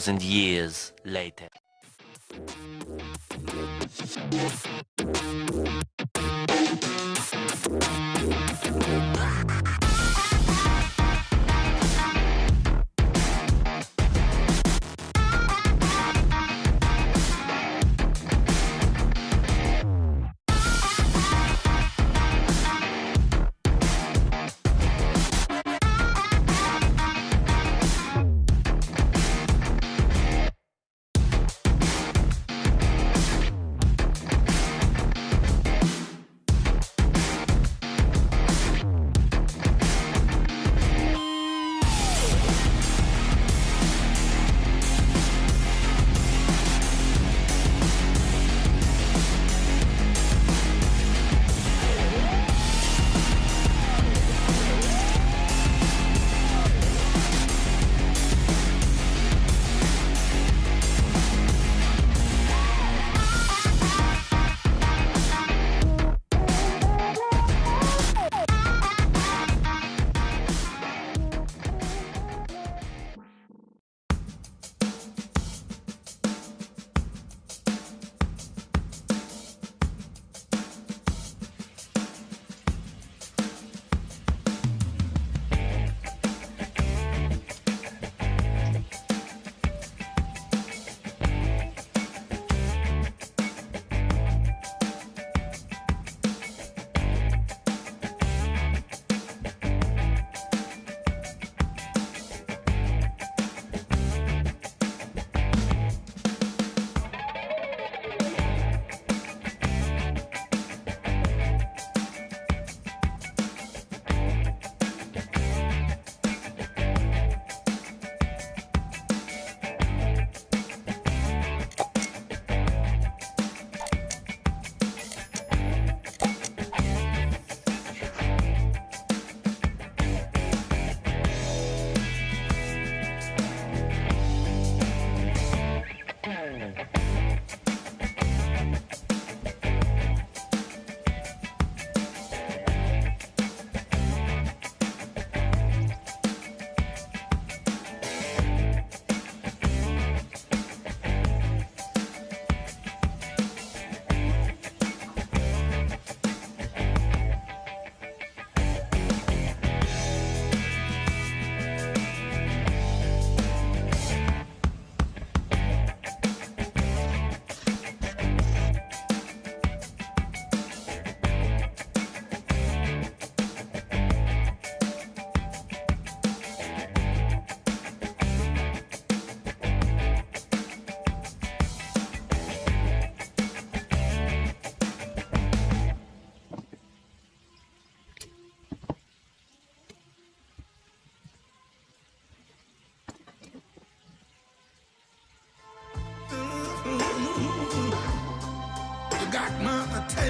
Thousand years later.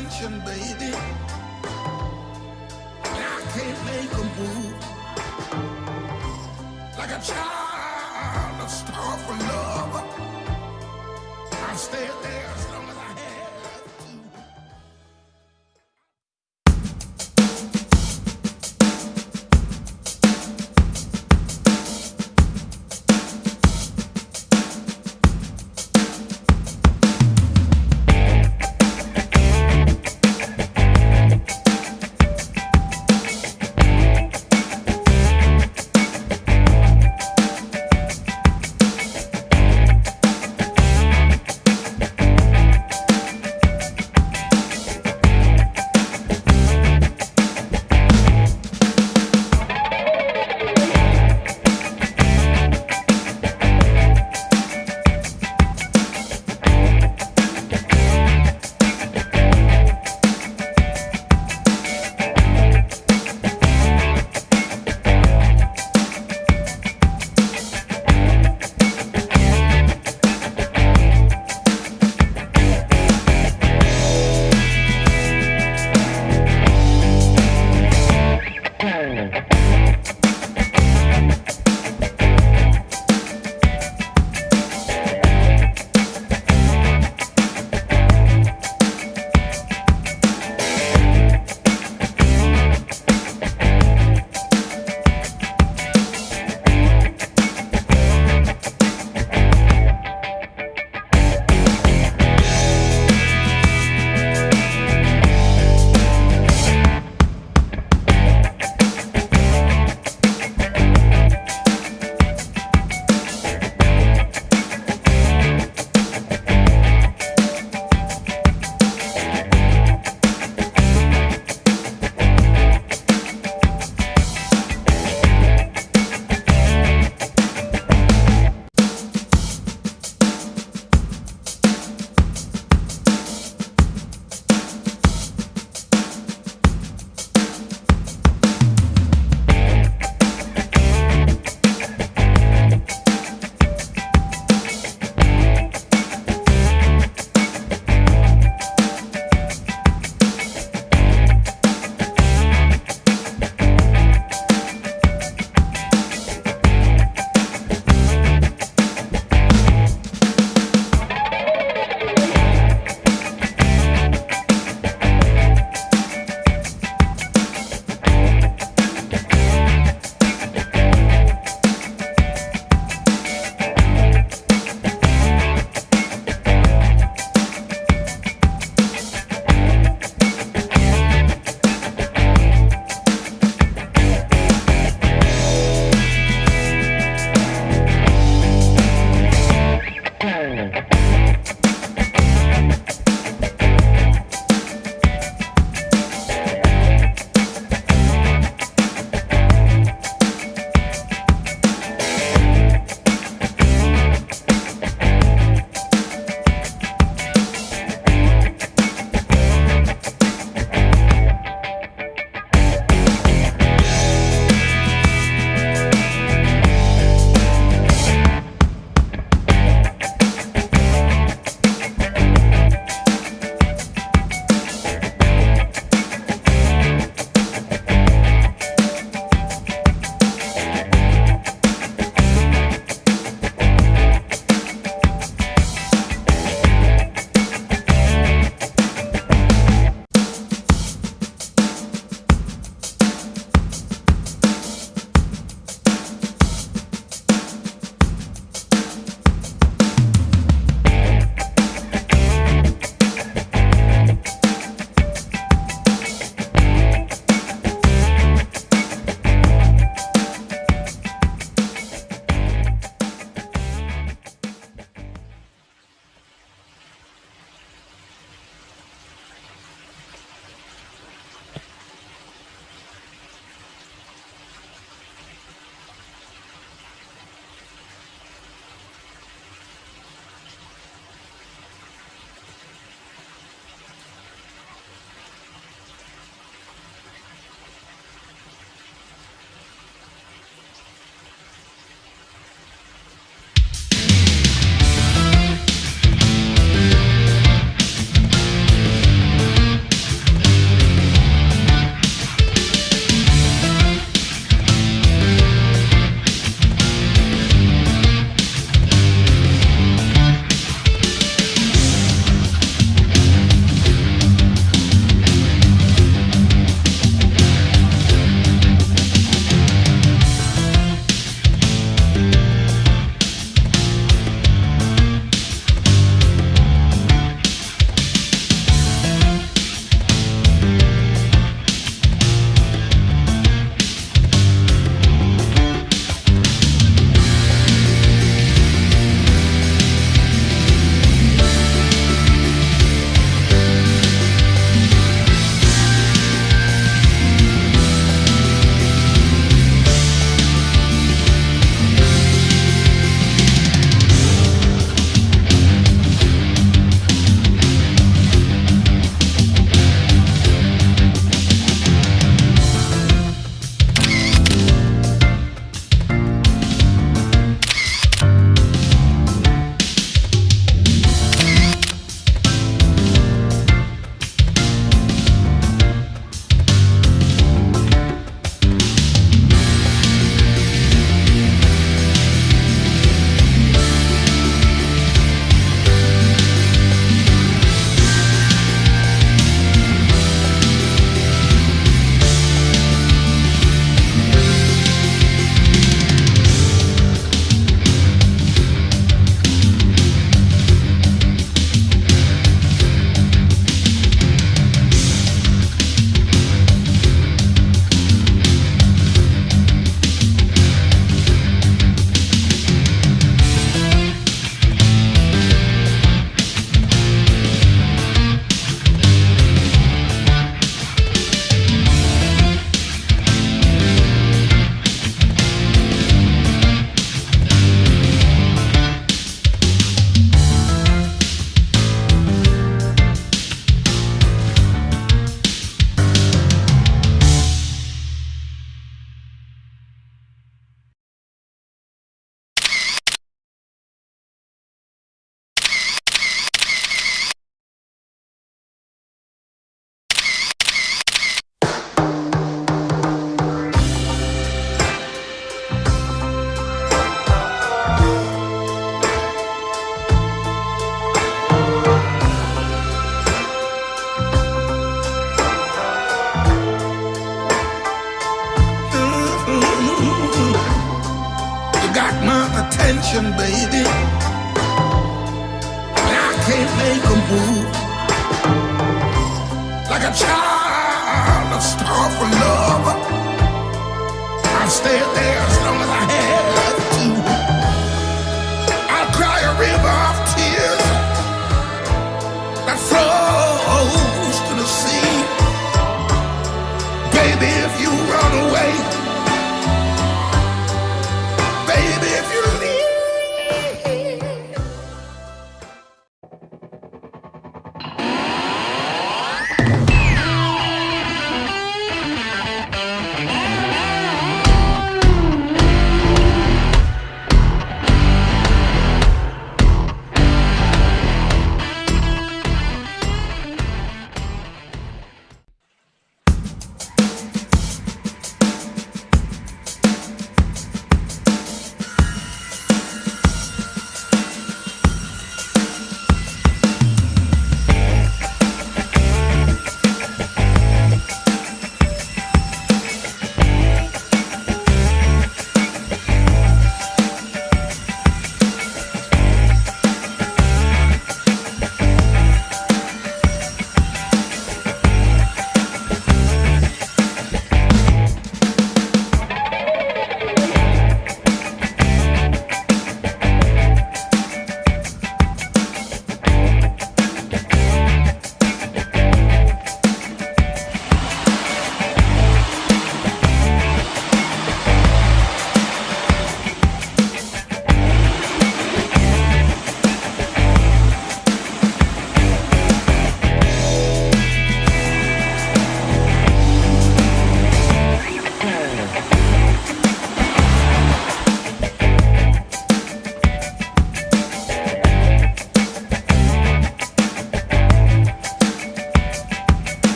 Attention, baby. And I can't make a move. Like a child, a star for love. I stay there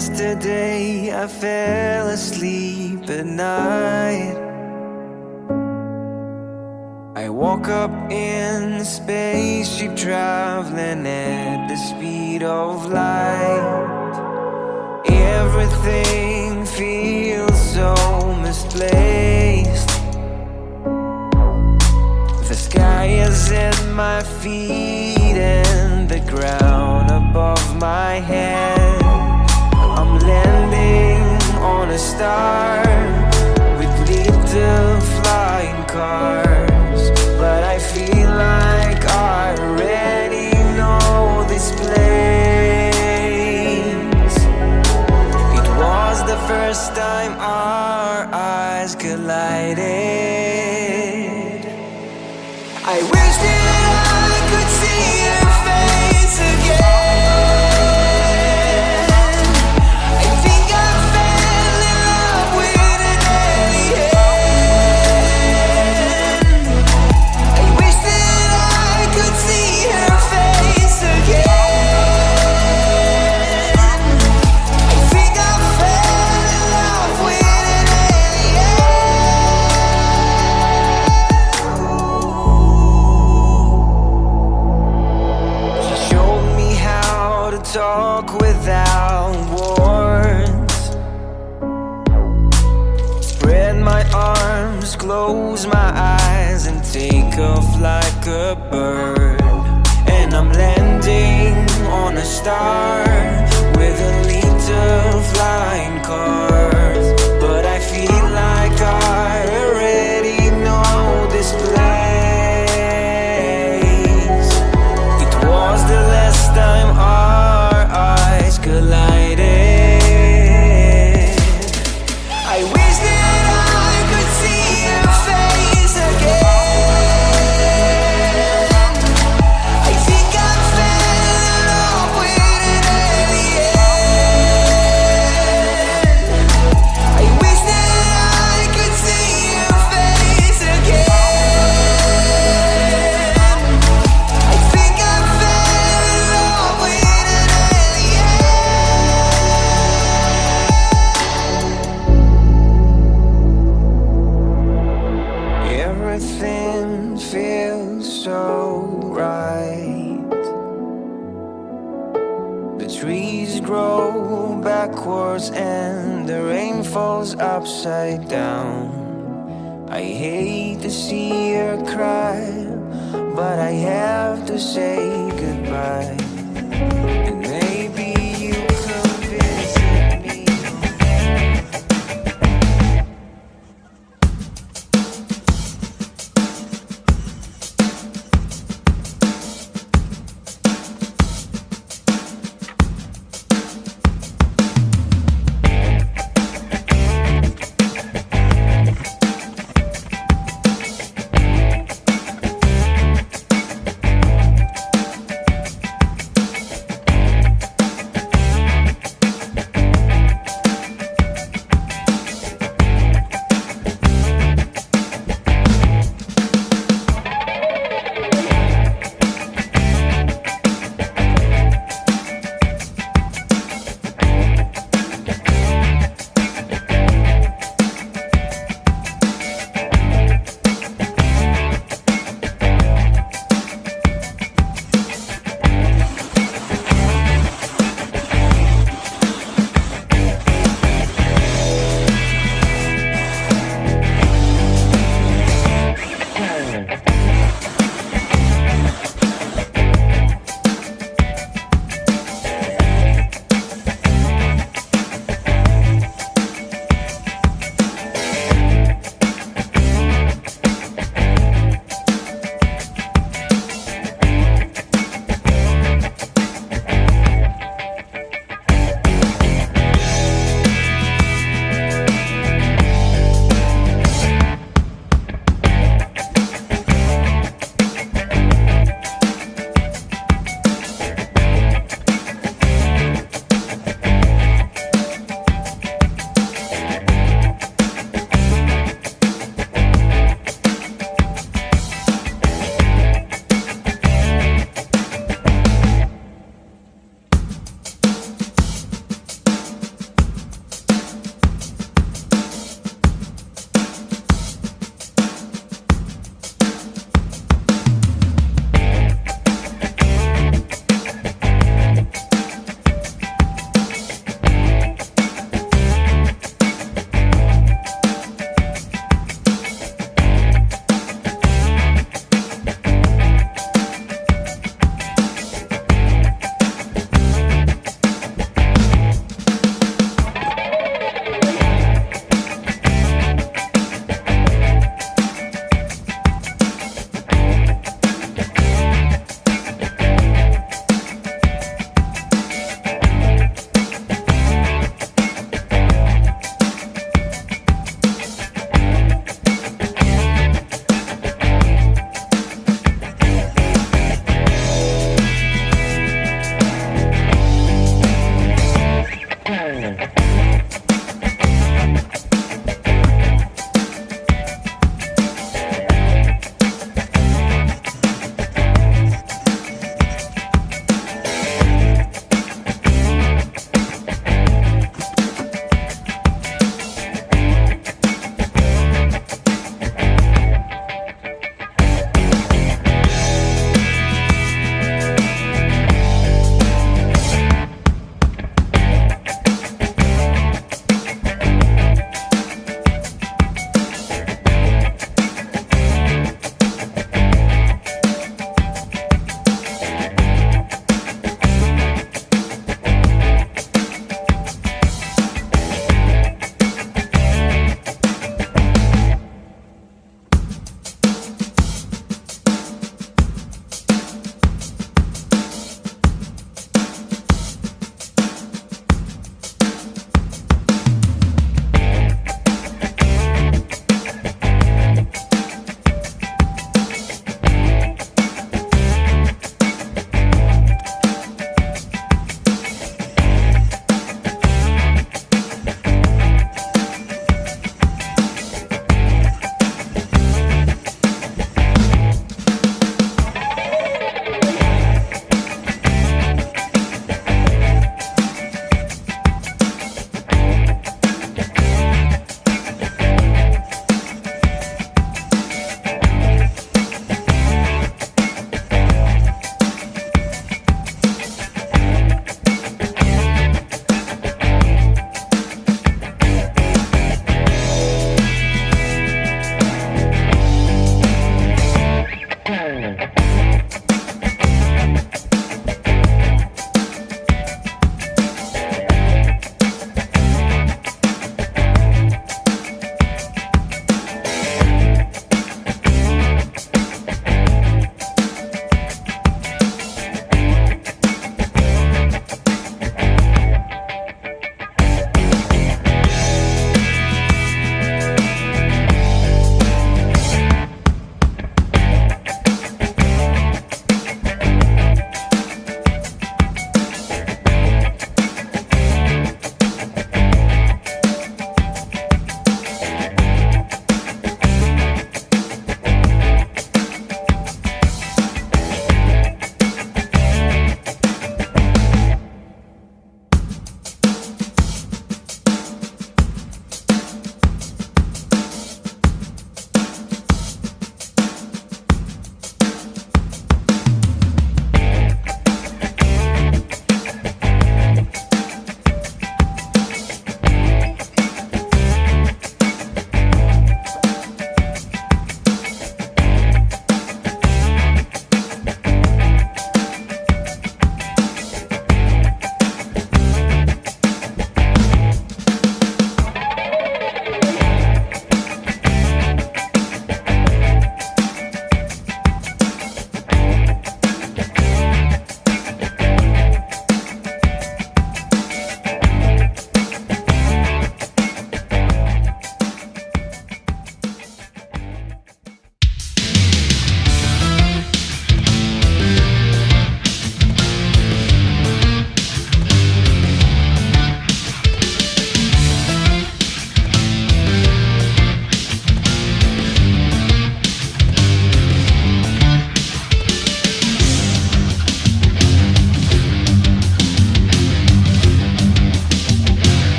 Yesterday I fell asleep at night. I woke up in space, spaceship traveling at the speed of light. Everything feels so misplaced. The sky is at my feet and the ground above my head landing on a star. With lead to flying cars But I feel like I already know this place. It was the first time our eyes collided. I wish